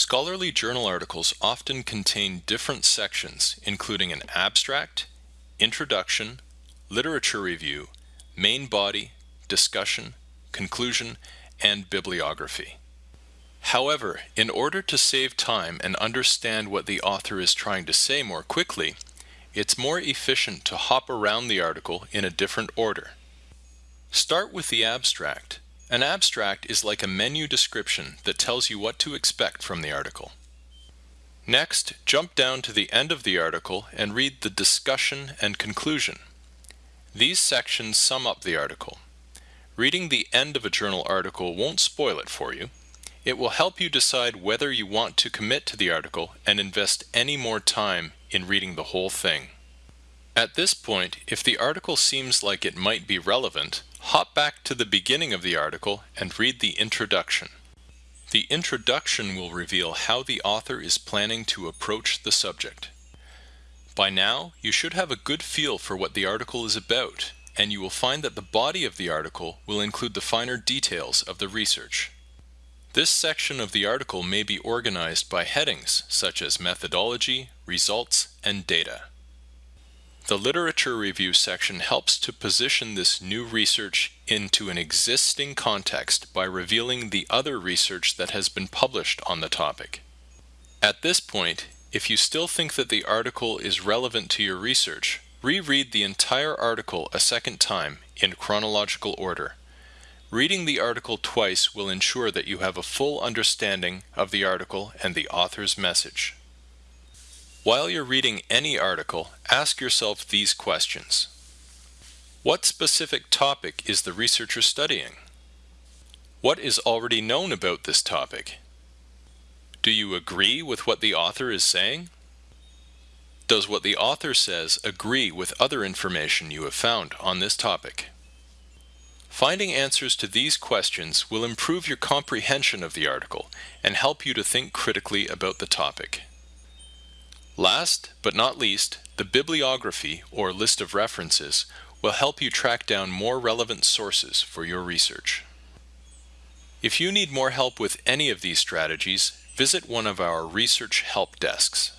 Scholarly journal articles often contain different sections, including an abstract, introduction, literature review, main body, discussion, conclusion, and bibliography. However, in order to save time and understand what the author is trying to say more quickly, it's more efficient to hop around the article in a different order. Start with the abstract. An abstract is like a menu description that tells you what to expect from the article. Next, jump down to the end of the article and read the discussion and conclusion. These sections sum up the article. Reading the end of a journal article won't spoil it for you. It will help you decide whether you want to commit to the article and invest any more time in reading the whole thing. At this point, if the article seems like it might be relevant, hop back to the beginning of the article and read the introduction. The introduction will reveal how the author is planning to approach the subject. By now, you should have a good feel for what the article is about, and you will find that the body of the article will include the finer details of the research. This section of the article may be organized by headings such as methodology, results, and data. The literature review section helps to position this new research into an existing context by revealing the other research that has been published on the topic. At this point, if you still think that the article is relevant to your research, reread the entire article a second time in chronological order. Reading the article twice will ensure that you have a full understanding of the article and the author's message. While you're reading any article, ask yourself these questions. What specific topic is the researcher studying? What is already known about this topic? Do you agree with what the author is saying? Does what the author says agree with other information you have found on this topic? Finding answers to these questions will improve your comprehension of the article and help you to think critically about the topic. Last but not least, the bibliography or list of references will help you track down more relevant sources for your research. If you need more help with any of these strategies, visit one of our research help desks.